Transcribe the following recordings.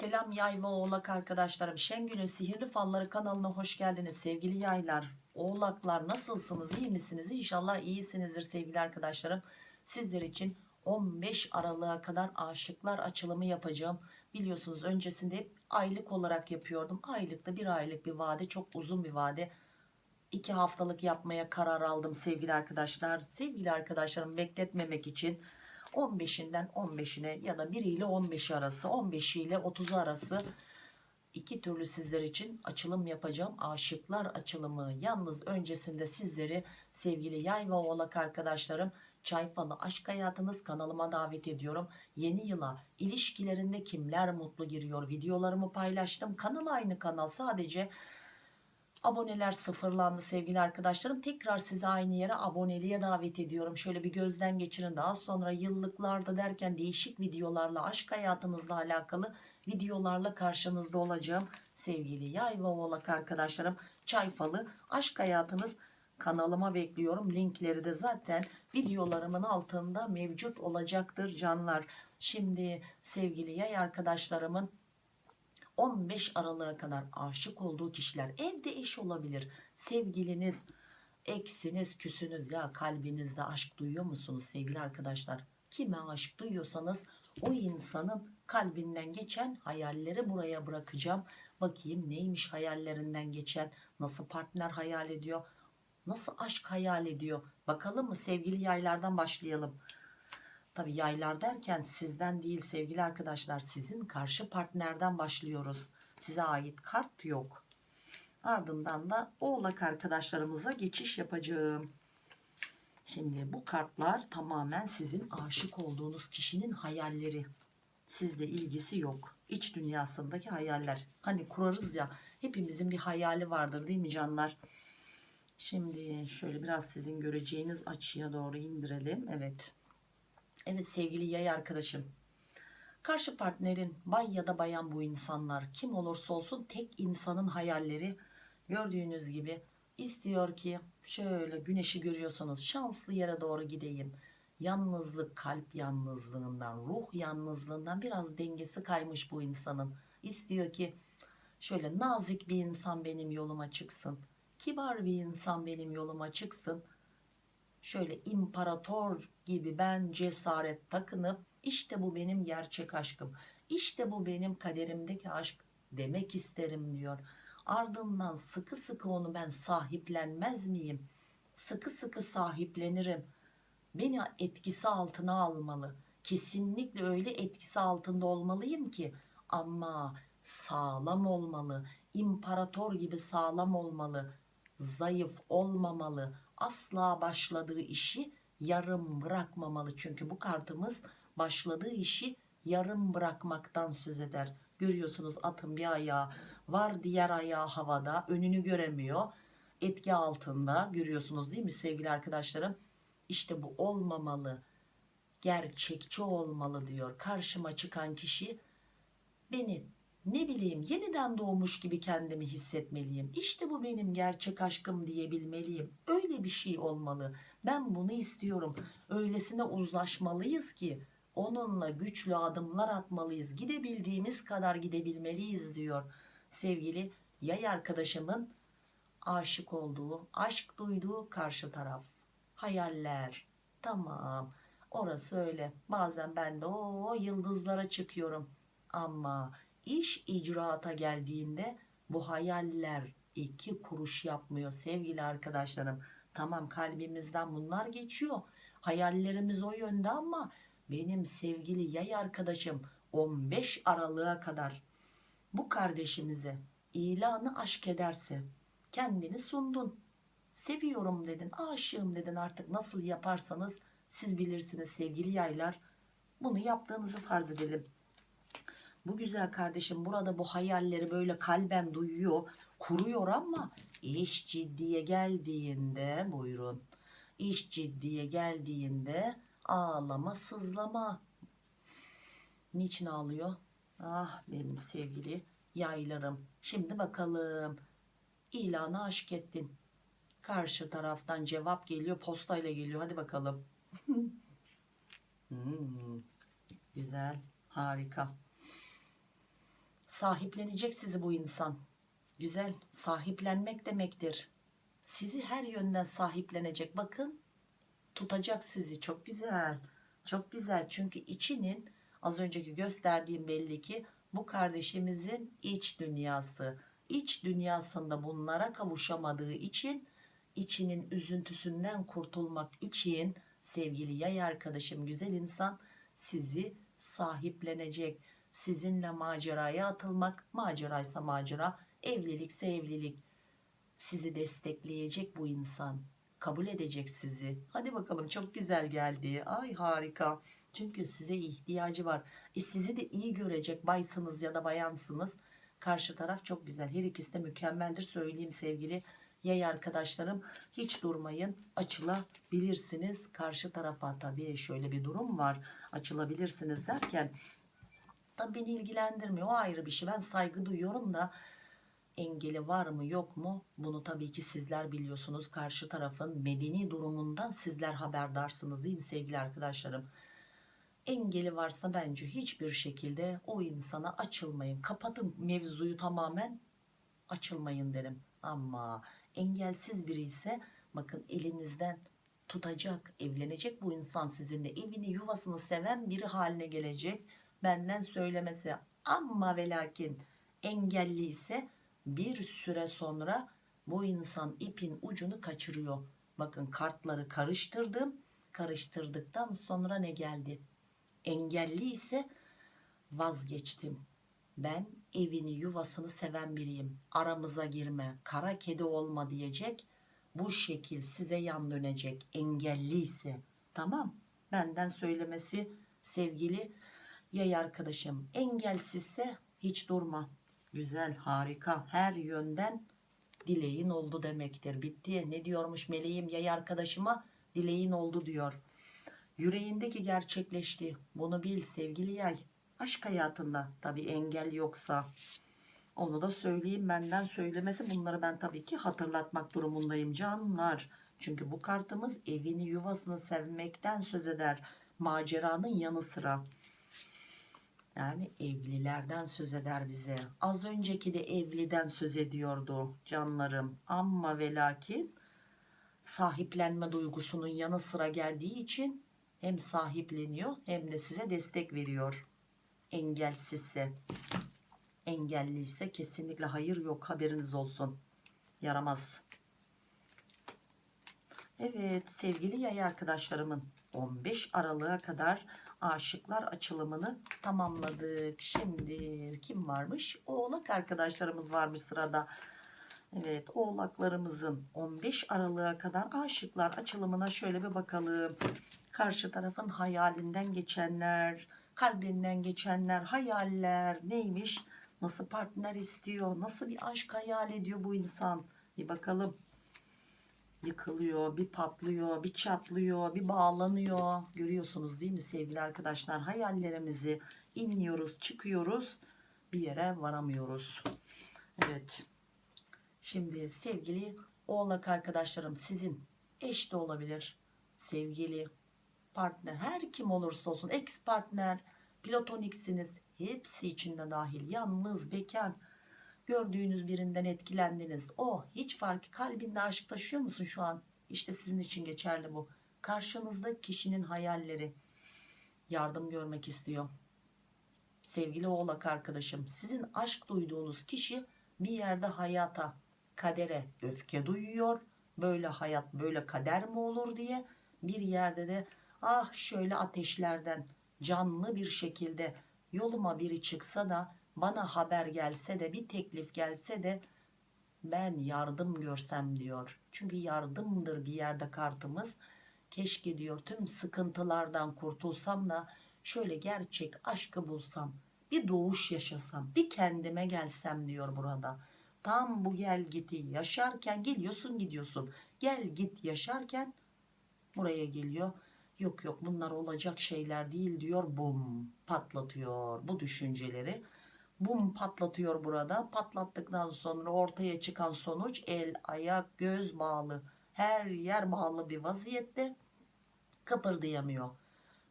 Selam yay ve oğlak arkadaşlarım. Şengül'ün Sihirli Falları kanalına hoş geldiniz sevgili yaylar. Oğlaklar nasılsınız iyi misiniz? İnşallah iyisinizdir sevgili arkadaşlarım. Sizler için 15 Aralık'a kadar aşıklar açılımı yapacağım. Biliyorsunuz öncesinde hep aylık olarak yapıyordum. Aylıkta bir aylık bir vade çok uzun bir vade. 2 haftalık yapmaya karar aldım sevgili arkadaşlar. Sevgili arkadaşlarım bekletmemek için 15'inden 15'ine ya da 1 ile 15 arası 15 ile 30 arası iki türlü sizler için açılım yapacağım. Aşıklar açılımı. Yalnız öncesinde sizleri sevgili yay ve oğlak arkadaşlarım Çayfalı Aşk Hayatınız kanalıma davet ediyorum. Yeni yıla ilişkilerinde kimler mutlu giriyor videolarımı paylaştım. Kanal aynı kanal sadece Aboneler sıfırlandı sevgili arkadaşlarım. Tekrar sizi aynı yere aboneliğe davet ediyorum. Şöyle bir gözden geçirin. Daha sonra yıllıklarda derken değişik videolarla aşk hayatınızla alakalı videolarla karşınızda olacağım. Sevgili yay ve oğlak arkadaşlarım. Çayfalı aşk hayatınız kanalıma bekliyorum. Linkleri de zaten videolarımın altında mevcut olacaktır canlar. Şimdi sevgili yay arkadaşlarımın 15 Aralık'a kadar aşık olduğu kişiler. Evde eş olabilir. Sevgiliniz eksiniz küsünüz. Ya kalbinizde aşk duyuyor musunuz sevgili arkadaşlar? Kime aşk duyuyorsanız o insanın kalbinden geçen hayalleri buraya bırakacağım. Bakayım neymiş hayallerinden geçen nasıl partner hayal ediyor nasıl aşk hayal ediyor? Bakalım mı sevgili yaylardan başlayalım Tabi yaylar derken sizden değil sevgili arkadaşlar sizin karşı partnerden başlıyoruz. Size ait kart yok. Ardından da oğlak arkadaşlarımıza geçiş yapacağım. Şimdi bu kartlar tamamen sizin aşık olduğunuz kişinin hayalleri. Sizle ilgisi yok. İç dünyasındaki hayaller. Hani kurarız ya hepimizin bir hayali vardır değil mi canlar? Şimdi şöyle biraz sizin göreceğiniz açıya doğru indirelim. Evet. Evet sevgili yay arkadaşım. Karşı partnerin bay ya da bayan bu insanlar kim olursa olsun tek insanın hayalleri gördüğünüz gibi istiyor ki şöyle güneşi görüyorsunuz şanslı yere doğru gideyim. Yalnızlık kalp yalnızlığından ruh yalnızlığından biraz dengesi kaymış bu insanın. İstiyor ki şöyle nazik bir insan benim yoluma çıksın. Kibar bir insan benim yoluma çıksın şöyle imparator gibi ben cesaret takınıp işte bu benim gerçek aşkım işte bu benim kaderimdeki aşk demek isterim diyor. Ardından sıkı sıkı onu ben sahiplenmez miyim? Sıkı sıkı sahiplenirim. Beni etkisi altına almalı. Kesinlikle öyle etkisi altında olmalıyım ki ama sağlam olmalı. İmparator gibi sağlam olmalı. Zayıf olmamalı asla başladığı işi yarım bırakmamalı. Çünkü bu kartımız başladığı işi yarım bırakmaktan söz eder. Görüyorsunuz atın bir ayağı var diğer ayağı havada önünü göremiyor. Etki altında görüyorsunuz değil mi sevgili arkadaşlarım? İşte bu olmamalı. Gerçekçi olmalı diyor. Karşıma çıkan kişi beni ne bileyim yeniden doğmuş gibi kendimi hissetmeliyim. İşte bu benim gerçek aşkım diyebilmeliyim. Öyle bir şey olmalı. Ben bunu istiyorum. Öylesine uzlaşmalıyız ki onunla güçlü adımlar atmalıyız. Gidebildiğimiz kadar gidebilmeliyiz diyor. Sevgili yay arkadaşımın aşık olduğu, aşk duyduğu karşı taraf. Hayaller. Tamam. Orası öyle. Bazen ben de o yıldızlara çıkıyorum. Ama iş icraata geldiğinde bu hayaller iki kuruş yapmıyor sevgili arkadaşlarım. Tamam kalbimizden bunlar geçiyor. Hayallerimiz o yönde ama benim sevgili yay arkadaşım 15 Aralık'a kadar bu kardeşimize ilanı aşk ederse kendini sundun. Seviyorum dedin, aşığım dedin artık nasıl yaparsanız siz bilirsiniz sevgili yaylar. Bunu yaptığınızı farz edelim bu güzel kardeşim burada bu hayalleri böyle kalben duyuyor kuruyor ama iş ciddiye geldiğinde buyurun iş ciddiye geldiğinde ağlama sızlama. Niçin ağlıyor? Ah benim sevgili yaylarım. Şimdi bakalım. İlanı aşk ettin. Karşı taraftan cevap geliyor postayla geliyor. Hadi bakalım. Hmm, güzel harika Sahiplenecek sizi bu insan. Güzel. Sahiplenmek demektir. Sizi her yönden sahiplenecek. Bakın tutacak sizi. Çok güzel. Çok güzel. Çünkü içinin az önceki gösterdiğim belli ki bu kardeşimizin iç dünyası. İç dünyasında bunlara kavuşamadığı için içinin üzüntüsünden kurtulmak için sevgili yay arkadaşım güzel insan sizi sahiplenecek. Sizinle maceraya atılmak, maceraysa macera, evlilikse evlilik. Sizi destekleyecek bu insan. Kabul edecek sizi. Hadi bakalım çok güzel geldi. Ay harika. Çünkü size ihtiyacı var. E sizi de iyi görecek baysınız ya da bayansınız. Karşı taraf çok güzel. Her ikisi de mükemmeldir söyleyeyim sevgili yay arkadaşlarım. Hiç durmayın. Açılabilirsiniz. Karşı tarafa tabii şöyle bir durum var. Açılabilirsiniz derken tabii beni ilgilendirmiyor. O ayrı bir şey. Ben saygı duyuyorum da engeli var mı yok mu? Bunu tabii ki sizler biliyorsunuz. Karşı tarafın medeni durumundan sizler haberdarsınız değil mi sevgili arkadaşlarım? Engeli varsa bence hiçbir şekilde o insana açılmayın. Kapatın mevzuyu tamamen açılmayın derim. Ama engelsiz biri ise bakın elinizden tutacak evlenecek bu insan sizinle. Evini yuvasını seven biri haline gelecek benden söylemesi ama ve lakin engelli ise bir süre sonra bu insan ipin ucunu kaçırıyor. Bakın kartları karıştırdım. Karıştırdıktan sonra ne geldi? Engelli ise vazgeçtim. Ben evini yuvasını seven biriyim. Aramıza girme, kara kedi olma diyecek. Bu şekil size yan dönecek. Engelli ise. Tamam. Benden söylemesi sevgili yay arkadaşım. Engelsizse hiç durma. Güzel, harika. Her yönden dileğin oldu demektir. Bitti. Ne diyormuş meleğim yay arkadaşıma? Dileğin oldu diyor. Yüreğindeki gerçekleşti. Bunu bil sevgili yay. Aşk hayatında tabi engel yoksa. Onu da söyleyeyim benden söylemesi bunları ben tabii ki hatırlatmak durumundayım canlar. Çünkü bu kartımız evini yuvasını sevmekten söz eder. Maceranın yanı sıra. Yani evlilerden söz eder bize. Az önceki de evliden söz ediyordu canlarım. Ama ve lakin sahiplenme duygusunun yanı sıra geldiği için hem sahipleniyor hem de size destek veriyor. Engelsizse. Engelliyse kesinlikle hayır yok haberiniz olsun. Yaramaz. Evet sevgili yay arkadaşlarımın 15 Aralık'a kadar aşıklar açılımını tamamladık. Şimdi kim varmış? Oğlak arkadaşlarımız varmış sırada. Evet oğlaklarımızın 15 Aralık'a kadar aşıklar açılımına şöyle bir bakalım. Karşı tarafın hayalinden geçenler, kalbinden geçenler, hayaller neymiş? Nasıl partner istiyor? Nasıl bir aşk hayal ediyor bu insan? Bir bakalım yıkılıyor, bir patlıyor, bir çatlıyor, bir bağlanıyor. Görüyorsunuz değil mi sevgili arkadaşlar? Hayallerimizi inliyoruz, çıkıyoruz. Bir yere varamıyoruz. Evet. Şimdi sevgili oğlak arkadaşlarım sizin eş de olabilir. Sevgili partner her kim olursa olsun ex partner, platoniksiniz. Hepsi içinde dahil. Yalnız, bekar gördüğünüz birinden etkilendiniz. O hiç fark kalbinde aşk taşıyor musun şu an? İşte sizin için geçerli bu. Karşınızda kişinin hayalleri yardım görmek istiyor. Sevgili oğlak arkadaşım sizin aşk duyduğunuz kişi bir yerde hayata, kadere öfke duyuyor. Böyle hayat böyle kader mi olur diye bir yerde de ah şöyle ateşlerden canlı bir şekilde yoluma biri çıksa da bana haber gelse de bir teklif gelse de ben yardım görsem diyor. Çünkü yardımdır bir yerde kartımız. Keşke diyor tüm sıkıntılardan kurtulsam da şöyle gerçek aşkı bulsam. Bir doğuş yaşasam. Bir kendime gelsem diyor burada. Tam bu gel giti yaşarken geliyorsun gidiyorsun. Gel git yaşarken buraya geliyor. Yok yok bunlar olacak şeyler değil diyor. Bum patlatıyor bu düşünceleri bum patlatıyor burada. Patlattıktan sonra ortaya çıkan sonuç el, ayak, göz bağlı. Her yer bağlı bir vaziyette kıpırdayamıyor.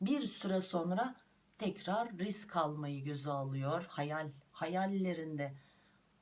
Bir süre sonra tekrar risk almayı göze alıyor. Hayal hayallerinde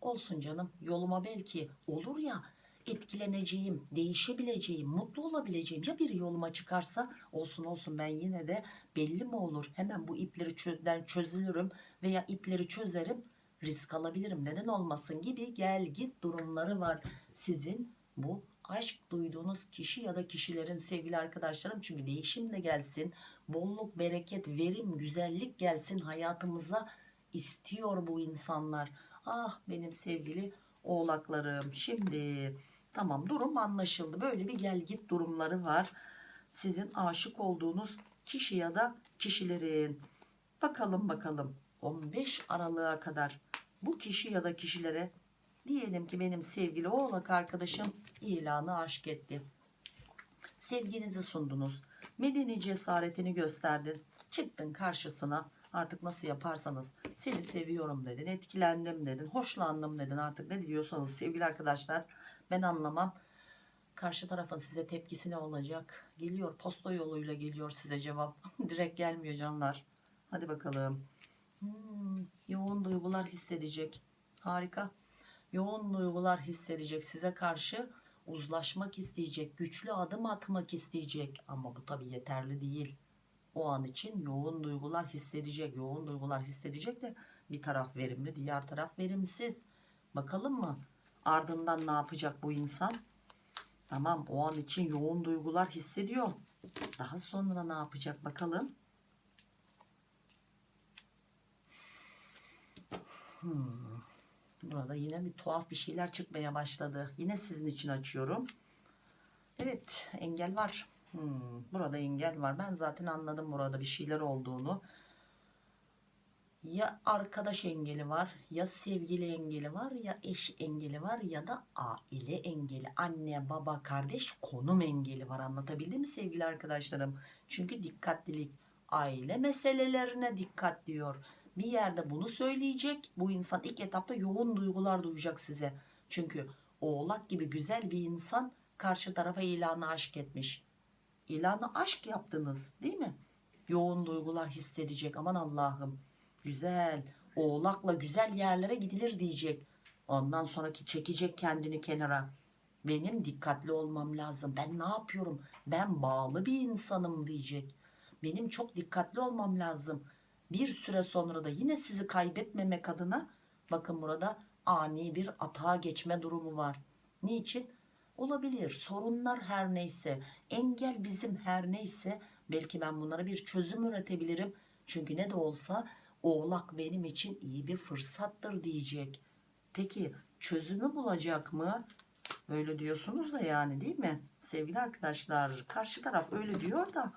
olsun canım yoluma belki olur ya etkileneceğim, değişebileceğim, mutlu olabileceğim ya biri yoluma çıkarsa olsun olsun ben yine de belli mi olur? Hemen bu ipleri çözden çözülürüm veya ipleri çözerim risk alabilirim. Neden olmasın gibi gel git durumları var sizin bu aşk duyduğunuz kişi ya da kişilerin sevgili arkadaşlarım. Çünkü değişim de gelsin bolluk bereket verim güzellik gelsin hayatımıza istiyor bu insanlar. Ah benim sevgili oğlaklarım. Şimdi tamam durum anlaşıldı. Böyle bir gel git durumları var. Sizin aşık olduğunuz kişi ya da kişilerin. Bakalım bakalım. 15 Aralık'a kadar bu kişi ya da kişilere diyelim ki benim sevgili oğlak arkadaşım ilanı aşk etti. Sevginizi sundunuz. Medeni cesaretini gösterdin. Çıktın karşısına artık nasıl yaparsanız seni seviyorum dedin etkilendim dedin hoşlandım dedin. Artık ne diyorsanız sevgili arkadaşlar ben anlamam. Karşı tarafın size tepkisi ne olacak? Geliyor posta yoluyla geliyor size cevap. Direkt gelmiyor canlar. Hadi bakalım. Hmm, yoğun duygular hissedecek. Harika. Yoğun duygular hissedecek. Size karşı uzlaşmak isteyecek güçlü adım atmak isteyecek. Ama bu tabi yeterli değil o an için yoğun duygular hissedecek yoğun duygular hissedecek de bir taraf verimli diğer taraf verimsiz bakalım mı ardından ne yapacak bu insan tamam o an için yoğun duygular hissediyor daha sonra ne yapacak bakalım Hmm. Burada yine bir tuhaf bir şeyler çıkmaya başladı. Yine sizin için açıyorum. Evet engel var. Hmm. Burada engel var. Ben zaten anladım burada bir şeyler olduğunu. Ya arkadaş engeli var, ya sevgili engeli var, ya eş engeli var ya da aile engeli. Anne, baba, kardeş, konum engeli var. Anlatabildim mi sevgili arkadaşlarım? Çünkü dikkatlilik aile meselelerine dikkat diyor bir yerde bunu söyleyecek. Bu insan ilk etapta yoğun duygular duyacak size. Çünkü oğlak gibi güzel bir insan karşı tarafa ilanı aşk etmiş. İlanı aşk yaptınız değil mi? Yoğun duygular hissedecek aman Allah'ım. Güzel oğlakla güzel yerlere gidilir diyecek. Ondan sonraki çekecek kendini kenara. Benim dikkatli olmam lazım. Ben ne yapıyorum? Ben bağlı bir insanım diyecek. Benim çok dikkatli olmam lazım bir süre sonra da yine sizi kaybetmemek adına bakın burada ani bir atağa geçme durumu var. Niçin? Olabilir sorunlar her neyse engel bizim her neyse belki ben bunlara bir çözüm üretebilirim. Çünkü ne de olsa oğlak benim için iyi bir fırsattır diyecek. Peki çözümü bulacak mı? Öyle diyorsunuz da yani değil mi? Sevgili arkadaşlar karşı taraf öyle diyor da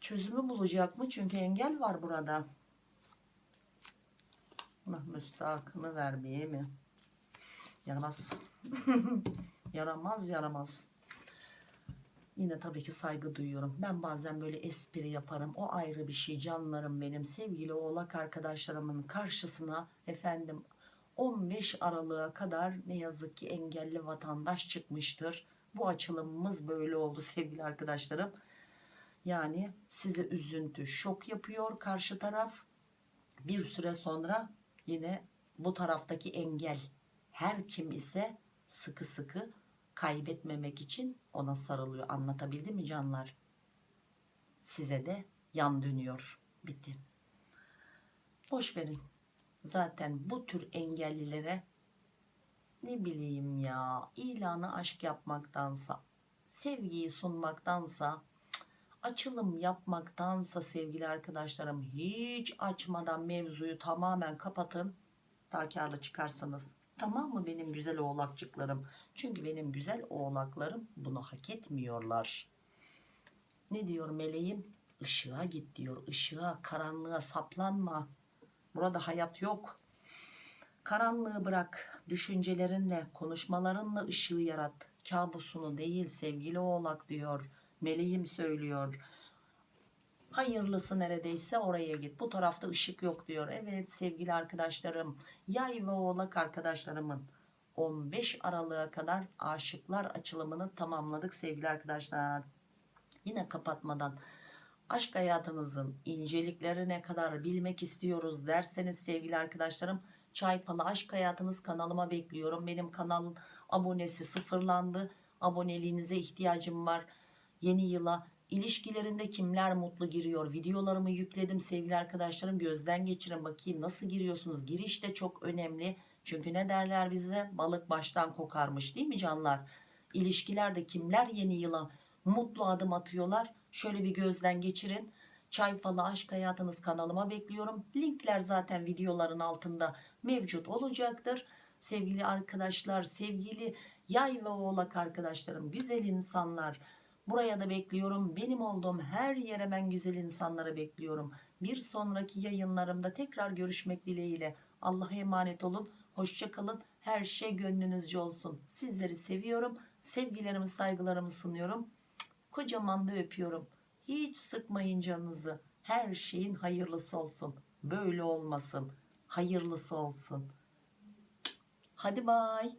çözümü bulacak mı? Çünkü engel var burada. Allah müstahakını vermeye mi? Yaramaz. yaramaz yaramaz. Yine tabii ki saygı duyuyorum. Ben bazen böyle espri yaparım. O ayrı bir şey canlarım benim. Sevgili oğlak arkadaşlarımın karşısına efendim 15 Aralık'a kadar ne yazık ki engelli vatandaş çıkmıştır. Bu açılımımız böyle oldu sevgili arkadaşlarım. Yani size üzüntü, şok yapıyor karşı taraf. Bir süre sonra yine bu taraftaki engel her kim ise sıkı sıkı kaybetmemek için ona sarılıyor. Anlatabildim mi canlar? Size de yan dönüyor. Bitti. Boş verin. Zaten bu tür engellilere ne bileyim ya ilanı aşk yapmaktansa sevgiyi sunmaktansa açılım yapmaktansa sevgili arkadaşlarım hiç açmadan mevzuyu tamamen kapatın daha karlı çıkarsanız tamam mı benim güzel oğlakçıklarım? Çünkü benim güzel oğlaklarım bunu hak etmiyorlar. Ne diyor meleğim? Işığa git diyor ışığa karanlığa saplanma. Burada hayat yok. Karanlığı bırak düşüncelerinle konuşmalarınla ışığı yarat. Kabusunu değil sevgili oğlak diyor meleğim söylüyor hayırlısı neredeyse oraya git. Bu tarafta ışık yok diyor. Evet sevgili arkadaşlarım yay ve oğlak arkadaşlarımın 15 Aralık'a kadar aşıklar açılımını tamamladık sevgili arkadaşlar. Yine kapatmadan aşk hayatınızın inceliklerine kadar bilmek istiyoruz? derseniz sevgili arkadaşlarım çay falı aşk hayatınız kanalıma bekliyorum. Benim kanalın abonesi sıfırlandı. Aboneliğinize ihtiyacım var. Yeni yıla ilişkilerinde kimler mutlu giriyor? Videolarımı yükledim sevgili arkadaşlarım. Gözden geçirin bakayım. Nasıl giriyorsunuz? Giriş de çok önemli. Çünkü ne derler bize? Balık baştan kokarmış değil mi canlar? İlişkilerde kimler yeni yıla mutlu adım atıyorlar? Şöyle bir gözden geçirin. Çay falı aşk hayatınız kanalıma bekliyorum. Linkler zaten videoların altında mevcut olacaktır. Sevgili arkadaşlar sevgili yay ve oğlak arkadaşlarım güzel insanlar buraya da bekliyorum. Benim olduğum her yere ben güzel insanları bekliyorum. Bir sonraki yayınlarımda tekrar görüşmek dileğiyle. Allah'a emanet olun. Hoşça kalın. Her şey gönlünüzce olsun. Sizleri seviyorum. Sevgilerimi saygılarımı sunuyorum. Kocaman da öpüyorum. Hiç sıkmayın canınızı. Her şeyin hayırlısı olsun. Böyle olmasın. Hayırlısı olsun. Hadi bay